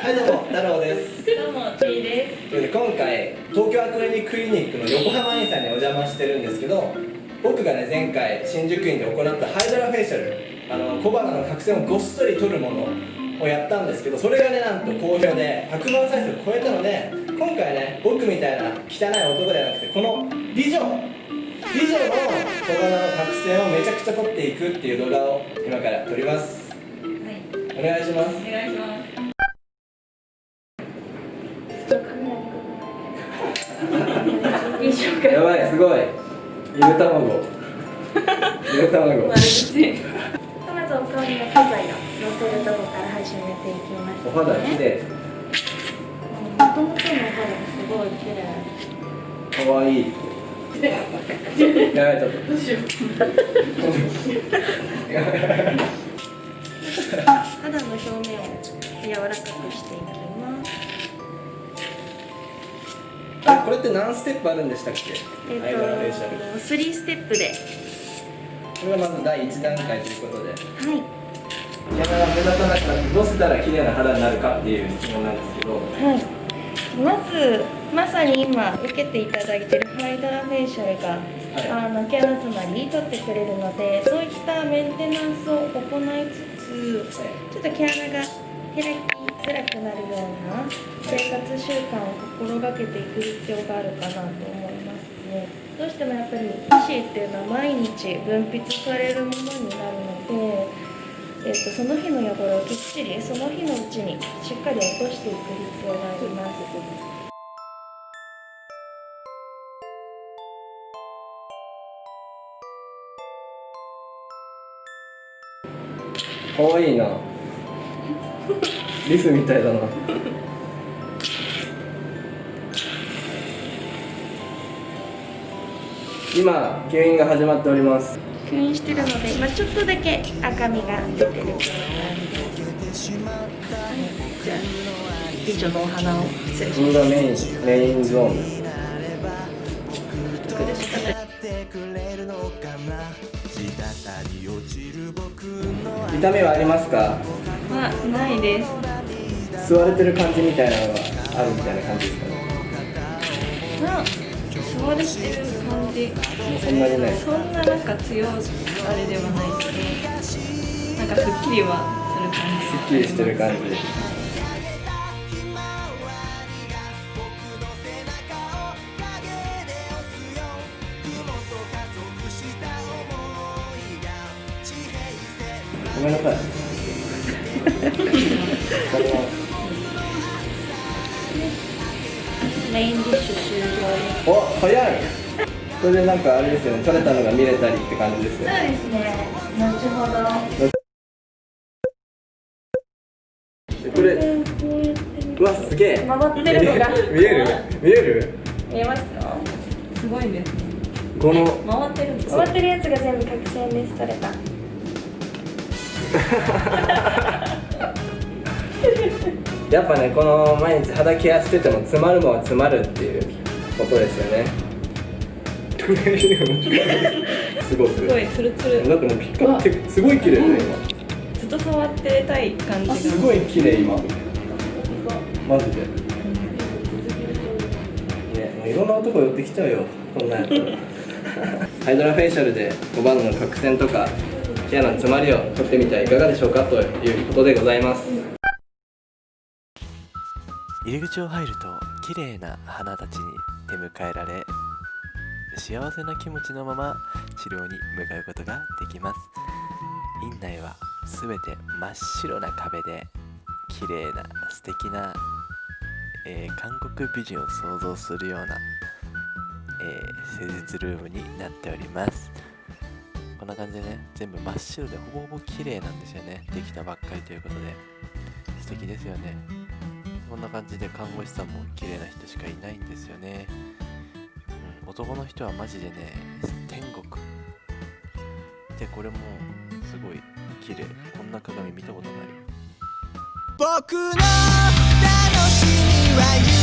はいどうも太郎です。どうもちーです。ということで今回東京アクリニッククリニックの横浜院さんにお邪魔してるんですけど僕がね前回新宿院で行ったハイドラフェイシャルあの小鼻の角栓をごっそり取るものをやったんですけどそれがねなんと好評で100万再生を超えたので今回ね僕みたいな汚い男ではなくてこの美女美女の小鼻の角栓をめちゃくちゃ取っていくっていう動画を今から撮ります。はい。お願いします。お願いしますごい。ゆで卵。ゆで卵。丸口まずお顔に薬剤をのせるとこから始めていきます、お肌きれいもともとのお肌がすごい綺麗。かわい。い やばい。ちょっとどうしよう肌の表面を柔らかくしていきますこれって何ステップあるんでしたっけ？えっ、ハイドラフェイシャル。と3ステップでこれがまず第1段階ということで。はい。毛穴が目立たなくなってどうしたら綺麗な肌になるかっていう質問なんですけど。はい。まずまさに今受けていただいているハイドラフェイシャルが、はい。あの毛穴詰まり取ってくれるのでそういったメンテナンスを行いつつちょっと毛穴が開きづらくなるような生活習慣を心がけていく必要があるかなと思いますね。どうしてもやっぱり皮脂っていうのは毎日分泌されるものになるので、えっとその日の汚れをきっちりその日のうちにしっかり落としていく必要があります。かわいいな リスみたいだな。今吸引が始まっております。吸引してるので今ちょっとだけ赤みが出てる。じゃあ美女のお花を失礼しこれがメインメインゾーン。です痛みはありますか？まあないです。吸われてる感じみたいなのがあるみたいな感じですかね。な吸われてる感じ。そんなにない。そんななんか強いあれではないけどなんかすっきりはする感じ。すっきりしてる感じ。ごめんなさいメインディッシュ終了。お早いこれでなんかあれですよね取れたのが見れたりって感じですよそうですね。後ほど。これこうわすげえ回ってるのが見える？見える？見えますか？すごいですねこの回ってるんです回ってるやつが全部角栓です取れた。やっぱねこの毎日肌ケアしてても詰まるもんは詰まるっていうことですよね。すごくすごいツルツル。だってもうピッカってすごい綺麗だねずっと触ってたい感じ。すごい綺麗今。マジで。ねもういろんな男寄ってきちゃうよこんなんやったらハイドラフェイシャルで5番の角栓とか毛穴の詰まりを取ってみてはいかがでしょうかということでございます入り口を入ると綺麗な花たちに出迎えられ幸せな気持ちのまま治療に向かうことができます。院内は全て真っ白な壁で綺麗な素敵な、えー韓国美人を想像するような、えー施術ルームになっております。こんな感じでね全部真っ白でほぼほぼ綺麗なんですよね。できたばっかりということで素敵ですよね。こんな感じで看護師さんも綺麗な人しかいないんですよね、うん、男の人はマジでね天国。でこれもすごい綺麗。こんな鏡見たことない。僕の楽しみは